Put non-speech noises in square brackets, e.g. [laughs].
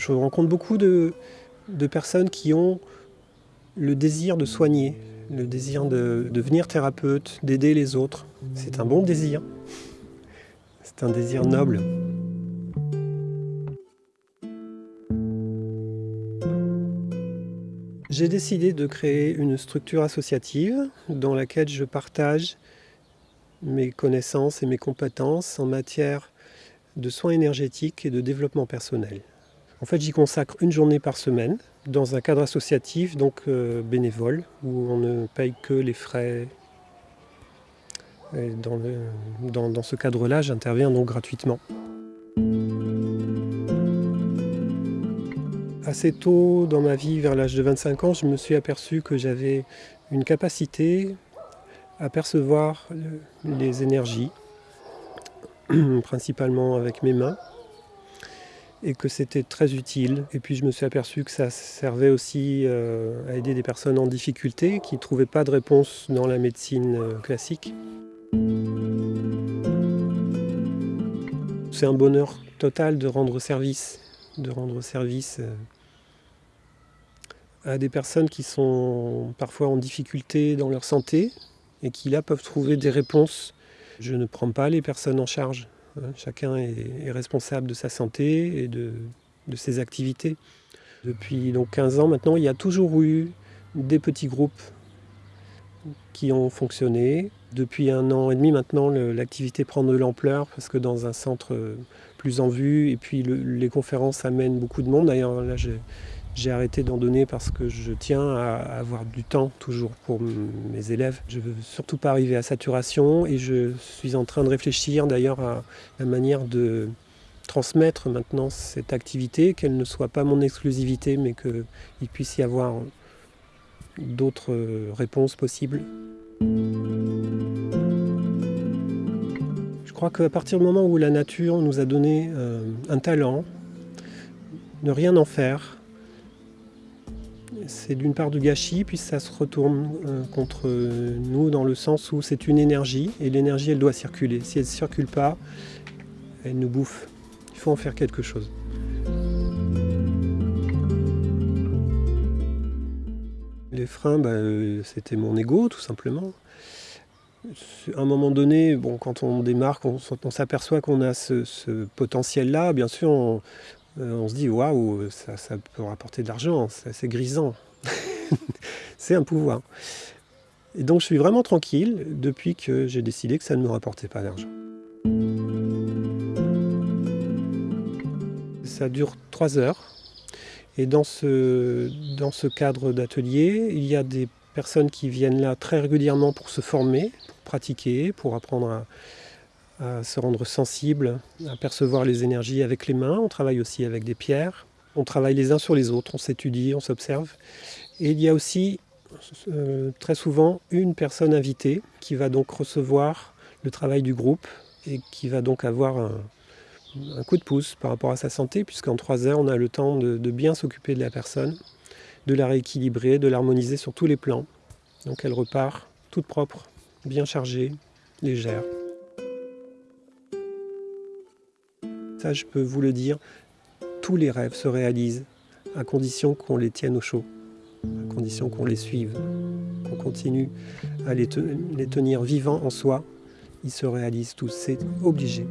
Je rencontre beaucoup de, de personnes qui ont le désir de soigner, le désir de devenir thérapeute, d'aider les autres. C'est un bon désir. C'est un désir noble. J'ai décidé de créer une structure associative dans laquelle je partage mes connaissances et mes compétences en matière de soins énergétiques et de développement personnel. En fait, j'y consacre une journée par semaine dans un cadre associatif, donc euh, bénévole, où on ne paye que les frais. dans, ce cadre-là, j'interviens donc gratuitement. Assez tôt dans ma vie, vers l'âge de 25 ans, je me suis aperçu que j'avais une capacité à percevoir les énergies, [clears throat] principalement avec mes mains, et que c'était très utile. Et puis je me suis aperçu que ça servait aussi euh, à aider des personnes en difficulté qui ne trouvaient pas de réponse dans la médecine euh, classique. C'est un bonheur total de rendre service, de rendre service euh, à des personnes qui sont parfois en difficulté dans leur santé et qui là peuvent trouver des réponses. Je ne prends pas les personnes en charge. Hein, chacun est, responsable de sa santé et de, ses activités. Depuis donc 15 ans maintenant, il y a toujours eu des petits groupes qui ont fonctionné. Depuis un an et demi maintenant, l'activité prend de l'ampleur parce que dans un centre plus en vue, et puis les conférences amènent beaucoup de monde. D'ailleurs, là, arrêté d'en donner parce que je tiens à avoir du temps toujours pour mes élèves. Je ne veux surtout pas arriver à saturation et je suis en train de réfléchir d'ailleurs à la manière de transmettre maintenant cette activité, qu'elle ne soit pas mon exclusivité mais qu'il puisse y avoir d'autres réponses possibles. Je crois qu'à partir du moment où la nature nous a donné euh, un talent, ne rien en faire, c'est d'une part du gâchis, puis ça se retourne euh, contre nous dans le sens où c'est une énergie, et l'énergie elle doit circuler. Si elle ne circule pas, elle nous bouffe. Il faut en faire quelque chose. Les freins, bah, euh, c'était mon ego tout simplement. À un moment donné, bon, quand on démarre, on, s'aperçoit qu'on a ce, potentiel-là, bien sûr, on, euh, se dit waouh, ça, ça, peut rapporter de l'argent, c'est grisant. [laughs] c'est un pouvoir. Et donc je suis vraiment tranquille depuis que j'ai décidé que ça ne me rapportait pas d'argent. Ça dure trois heures. Et dans ce, dans ce cadre d'atelier, il y a des personnes qui viennent là très régulièrement pour se former, pour pratiquer, pour apprendre à, à se rendre sensible, à percevoir les énergies avec les mains. On travaille aussi avec des pierres. On travaille les uns sur les autres, on s'étudie, on s'observe. Et il y a aussi euh, très souvent une personne invitée qui va donc recevoir le travail du groupe et qui va donc avoir un, coup de pouce par rapport à sa santé, puisqu'en trois heures, on a le temps de, bien s'occuper de la personne, de la rééquilibrer, de l'harmoniser sur tous les plans. Donc elle repart toute propre, bien chargée, légère. Je peux vous le dire, tous les rêves se réalisent à condition qu'on les tienne au chaud à condition qu'on les suive, qu'on continue à les, tenir vivants en soi, ils se réalisent tous, c'est obligé.